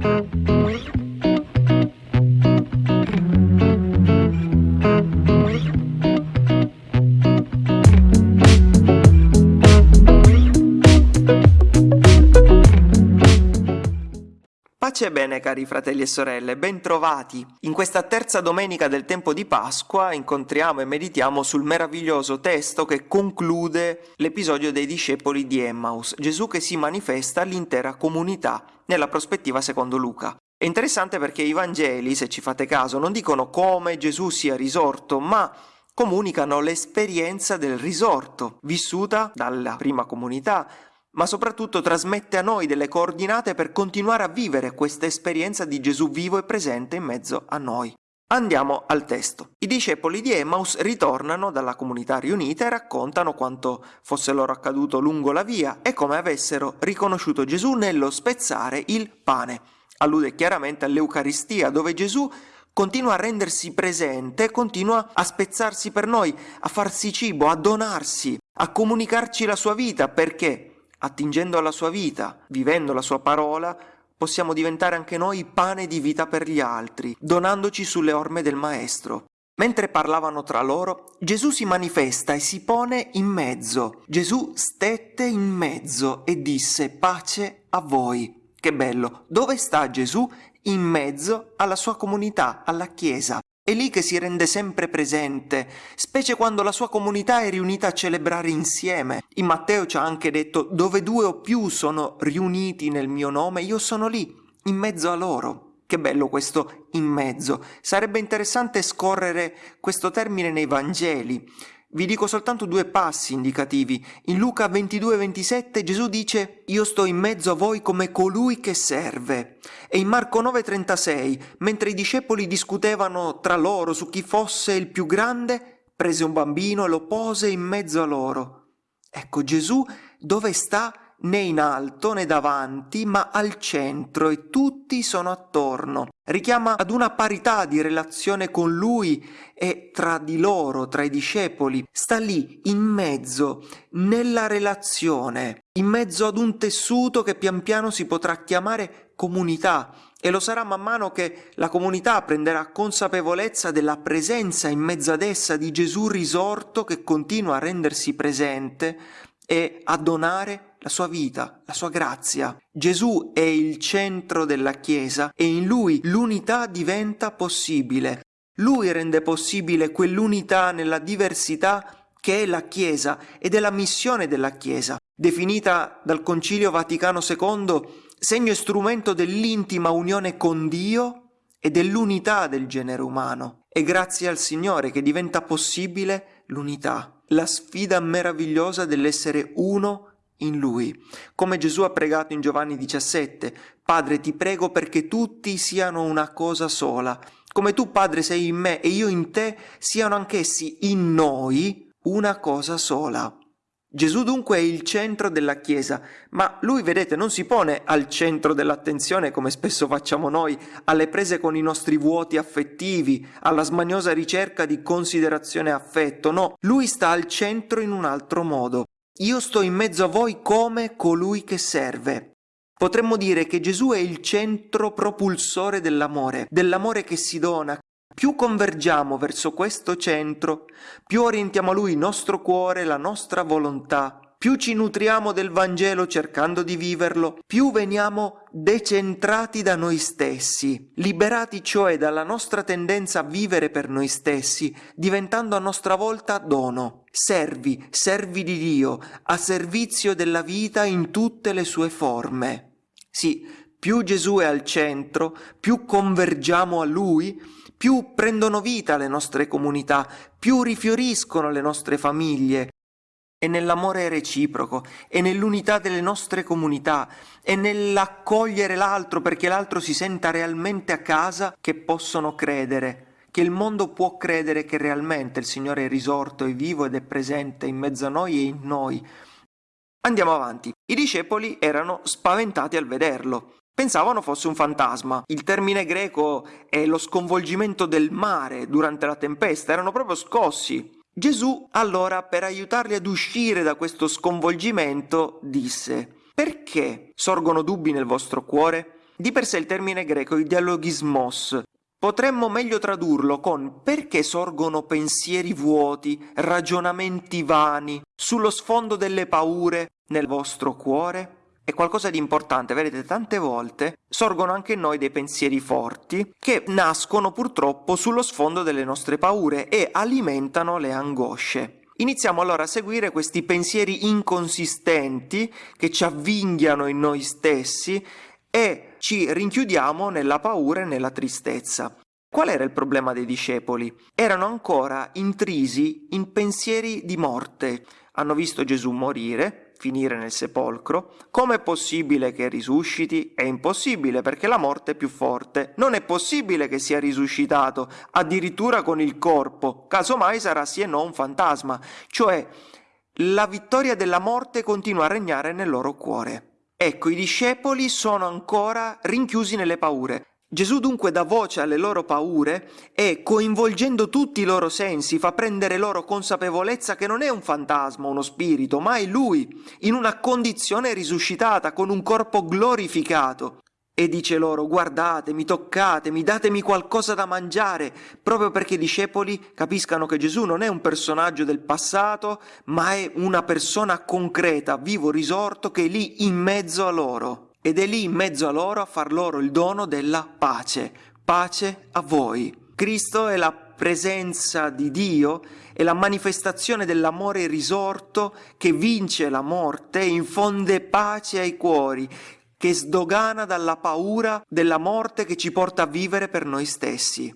Pace e bene cari fratelli e sorelle, bentrovati! In questa terza domenica del tempo di Pasqua incontriamo e meditiamo sul meraviglioso testo che conclude l'episodio dei discepoli di Emmaus, Gesù che si manifesta all'intera comunità nella prospettiva secondo Luca. È interessante perché i Vangeli, se ci fate caso, non dicono come Gesù sia risorto, ma comunicano l'esperienza del risorto, vissuta dalla prima comunità, ma soprattutto trasmette a noi delle coordinate per continuare a vivere questa esperienza di Gesù vivo e presente in mezzo a noi. Andiamo al testo. I discepoli di Emmaus ritornano dalla comunità riunita e raccontano quanto fosse loro accaduto lungo la via e come avessero riconosciuto Gesù nello spezzare il pane. Allude chiaramente all'Eucaristia, dove Gesù continua a rendersi presente, continua a spezzarsi per noi, a farsi cibo, a donarsi, a comunicarci la sua vita, perché attingendo alla sua vita, vivendo la sua parola, possiamo diventare anche noi pane di vita per gli altri, donandoci sulle orme del Maestro. Mentre parlavano tra loro, Gesù si manifesta e si pone in mezzo. Gesù stette in mezzo e disse pace a voi. Che bello! Dove sta Gesù? In mezzo alla sua comunità, alla Chiesa. È lì che si rende sempre presente, specie quando la sua comunità è riunita a celebrare insieme. In Matteo ci ha anche detto dove due o più sono riuniti nel mio nome, io sono lì, in mezzo a loro. Che bello questo in mezzo. Sarebbe interessante scorrere questo termine nei Vangeli. Vi dico soltanto due passi indicativi. In Luca 22-27 Gesù dice Io sto in mezzo a voi come colui che serve. E in Marco 9-36, mentre i discepoli discutevano tra loro su chi fosse il più grande, prese un bambino e lo pose in mezzo a loro. Ecco Gesù dove sta né in alto né davanti, ma al centro e tutti sono attorno. Richiama ad una parità di relazione con lui e tra di loro, tra i discepoli. Sta lì, in mezzo, nella relazione, in mezzo ad un tessuto che pian piano si potrà chiamare comunità e lo sarà man mano che la comunità prenderà consapevolezza della presenza in mezzo ad essa di Gesù risorto che continua a rendersi presente e a donare la sua vita, la sua grazia. Gesù è il centro della Chiesa e in lui l'unità diventa possibile. Lui rende possibile quell'unità nella diversità che è la Chiesa ed è la missione della Chiesa, definita dal Concilio Vaticano II segno e strumento dell'intima unione con Dio e dell'unità del genere umano. È grazie al Signore che diventa possibile l'unità, la sfida meravigliosa dell'essere uno in lui. Come Gesù ha pregato in Giovanni 17, Padre ti prego perché tutti siano una cosa sola. Come tu, Padre, sei in me e io in te, siano anch'essi in noi una cosa sola. Gesù dunque è il centro della Chiesa, ma lui, vedete, non si pone al centro dell'attenzione come spesso facciamo noi, alle prese con i nostri vuoti affettivi, alla smaniosa ricerca di considerazione e affetto, no, lui sta al centro in un altro modo. Io sto in mezzo a voi come colui che serve. Potremmo dire che Gesù è il centro propulsore dell'amore, dell'amore che si dona. Più convergiamo verso questo centro, più orientiamo a Lui il nostro cuore, la nostra volontà, più ci nutriamo del Vangelo cercando di viverlo, più veniamo decentrati da noi stessi, liberati cioè dalla nostra tendenza a vivere per noi stessi, diventando a nostra volta dono, servi, servi di Dio, a servizio della vita in tutte le sue forme. Sì, più Gesù è al centro, più convergiamo a Lui, più prendono vita le nostre comunità, più rifioriscono le nostre famiglie, è nell'amore reciproco, è nell'unità delle nostre comunità, è nell'accogliere l'altro perché l'altro si senta realmente a casa che possono credere, che il mondo può credere che realmente il Signore è risorto, è vivo ed è presente in mezzo a noi e in noi. Andiamo avanti. I discepoli erano spaventati al vederlo. Pensavano fosse un fantasma. Il termine greco è lo sconvolgimento del mare durante la tempesta, erano proprio scossi. Gesù allora, per aiutarli ad uscire da questo sconvolgimento, disse, perché sorgono dubbi nel vostro cuore? Di per sé il termine greco è dialogismos. Potremmo meglio tradurlo con perché sorgono pensieri vuoti, ragionamenti vani, sullo sfondo delle paure nel vostro cuore? È qualcosa di importante, vedete tante volte sorgono anche in noi dei pensieri forti che nascono purtroppo sullo sfondo delle nostre paure e alimentano le angosce. Iniziamo allora a seguire questi pensieri inconsistenti che ci avvinghiano in noi stessi e ci rinchiudiamo nella paura e nella tristezza. Qual era il problema dei discepoli? Erano ancora intrisi in pensieri di morte. Hanno visto Gesù morire, finire nel sepolcro. Come è possibile che risusciti? È impossibile perché la morte è più forte. Non è possibile che sia risuscitato, addirittura con il corpo. Casomai sarà sì e no un fantasma. Cioè, la vittoria della morte continua a regnare nel loro cuore. Ecco, i discepoli sono ancora rinchiusi nelle paure. Gesù dunque dà voce alle loro paure e, coinvolgendo tutti i loro sensi, fa prendere loro consapevolezza che non è un fantasma, uno spirito, ma è Lui, in una condizione risuscitata, con un corpo glorificato. E dice loro, guardatemi, toccatemi, datemi qualcosa da mangiare, proprio perché i discepoli capiscano che Gesù non è un personaggio del passato, ma è una persona concreta, vivo risorto, che è lì in mezzo a loro ed è lì in mezzo a loro a far loro il dono della pace. Pace a voi. Cristo è la presenza di Dio, è la manifestazione dell'amore risorto che vince la morte e infonde pace ai cuori, che sdogana dalla paura della morte che ci porta a vivere per noi stessi.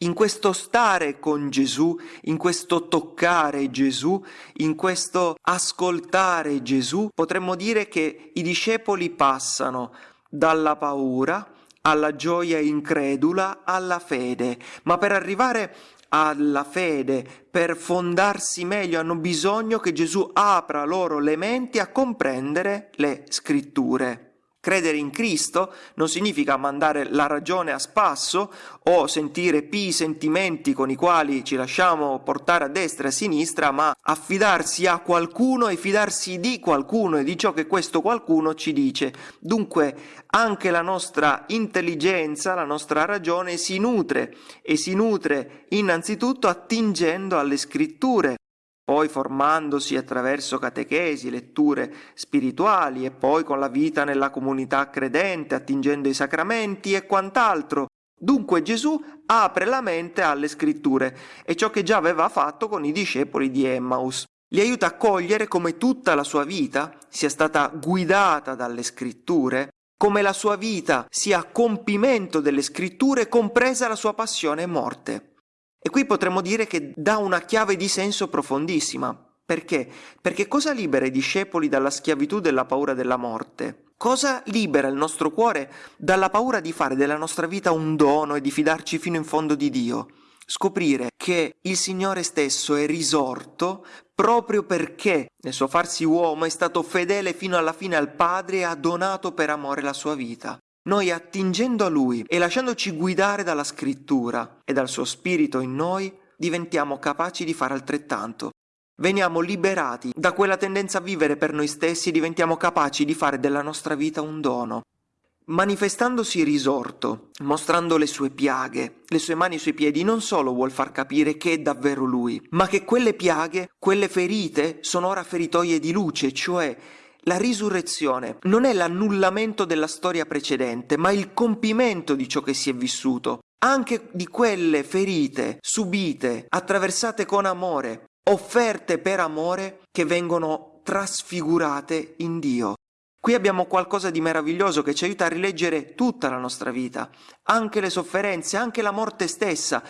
In questo stare con Gesù, in questo toccare Gesù, in questo ascoltare Gesù, potremmo dire che i discepoli passano dalla paura alla gioia incredula alla fede, ma per arrivare alla fede, per fondarsi meglio, hanno bisogno che Gesù apra loro le menti a comprendere le scritture. Credere in Cristo non significa mandare la ragione a spasso o sentire pii sentimenti con i quali ci lasciamo portare a destra e a sinistra, ma affidarsi a qualcuno e fidarsi di qualcuno e di ciò che questo qualcuno ci dice. Dunque anche la nostra intelligenza, la nostra ragione si nutre e si nutre innanzitutto attingendo alle scritture poi formandosi attraverso catechesi, letture spirituali e poi con la vita nella comunità credente, attingendo i sacramenti e quant'altro. Dunque Gesù apre la mente alle scritture e ciò che già aveva fatto con i discepoli di Emmaus. Li aiuta a cogliere come tutta la sua vita sia stata guidata dalle scritture, come la sua vita sia compimento delle scritture, compresa la sua passione e morte. E qui potremmo dire che dà una chiave di senso profondissima. Perché? Perché cosa libera i discepoli dalla schiavitù della paura della morte? Cosa libera il nostro cuore dalla paura di fare della nostra vita un dono e di fidarci fino in fondo di Dio? Scoprire che il Signore stesso è risorto proprio perché nel suo farsi uomo è stato fedele fino alla fine al Padre e ha donato per amore la sua vita. Noi attingendo a Lui e lasciandoci guidare dalla scrittura e dal suo spirito in noi, diventiamo capaci di fare altrettanto. Veniamo liberati da quella tendenza a vivere per noi stessi e diventiamo capaci di fare della nostra vita un dono. Manifestandosi risorto, mostrando le sue piaghe, le sue mani e i suoi piedi, non solo vuol far capire che è davvero lui, ma che quelle piaghe, quelle ferite, sono ora feritoie di luce, cioè la risurrezione non è l'annullamento della storia precedente, ma il compimento di ciò che si è vissuto, anche di quelle ferite subite, attraversate con amore, offerte per amore, che vengono trasfigurate in Dio. Qui abbiamo qualcosa di meraviglioso che ci aiuta a rileggere tutta la nostra vita, anche le sofferenze, anche la morte stessa,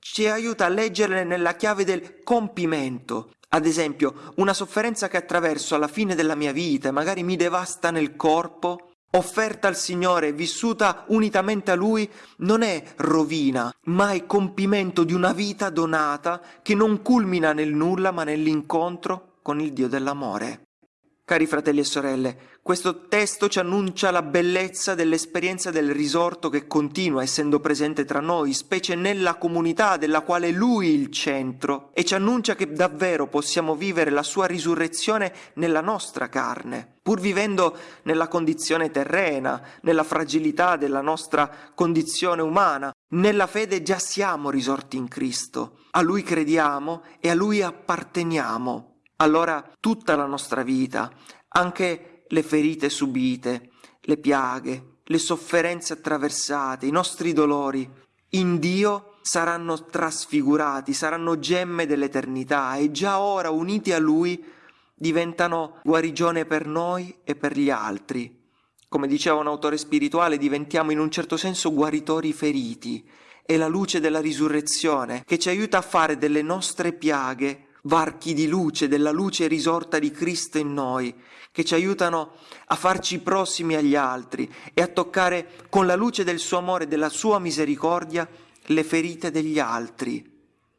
ci aiuta a leggerle nella chiave del compimento, ad esempio, una sofferenza che attraverso alla fine della mia vita e magari mi devasta nel corpo, offerta al Signore, vissuta unitamente a Lui, non è rovina, ma è compimento di una vita donata che non culmina nel nulla ma nell'incontro con il Dio dell'amore. Cari fratelli e sorelle, questo testo ci annuncia la bellezza dell'esperienza del risorto che continua essendo presente tra noi, specie nella comunità della quale Lui è il centro, e ci annuncia che davvero possiamo vivere la sua risurrezione nella nostra carne. pur vivendo nella condizione terrena, nella fragilità della nostra condizione umana, nella fede già siamo risorti in Cristo, a Lui crediamo e a Lui apparteniamo. Allora tutta la nostra vita, anche le ferite subite, le piaghe, le sofferenze attraversate, i nostri dolori, in Dio saranno trasfigurati, saranno gemme dell'eternità e già ora uniti a Lui diventano guarigione per noi e per gli altri. Come diceva un autore spirituale, diventiamo in un certo senso guaritori feriti. È la luce della risurrezione che ci aiuta a fare delle nostre piaghe varchi di luce, della luce risorta di Cristo in noi, che ci aiutano a farci prossimi agli altri e a toccare con la luce del suo amore e della sua misericordia le ferite degli altri.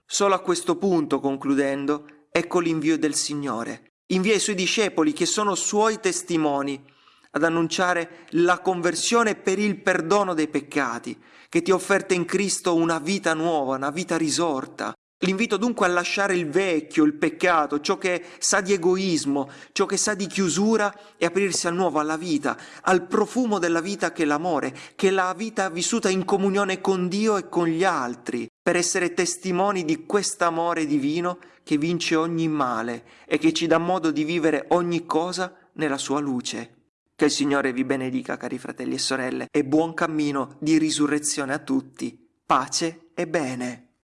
Solo a questo punto, concludendo, ecco l'invio del Signore invia i suoi discepoli che sono suoi testimoni ad annunciare la conversione per il perdono dei peccati, che ti offerta in Cristo una vita nuova, una vita risorta. L'invito dunque a lasciare il vecchio, il peccato, ciò che sa di egoismo, ciò che sa di chiusura e aprirsi al nuovo, alla vita, al profumo della vita che è l'amore, che è la vita vissuta in comunione con Dio e con gli altri, per essere testimoni di quest'amore divino che vince ogni male e che ci dà modo di vivere ogni cosa nella sua luce. Che il Signore vi benedica, cari fratelli e sorelle, e buon cammino di risurrezione a tutti. Pace e bene.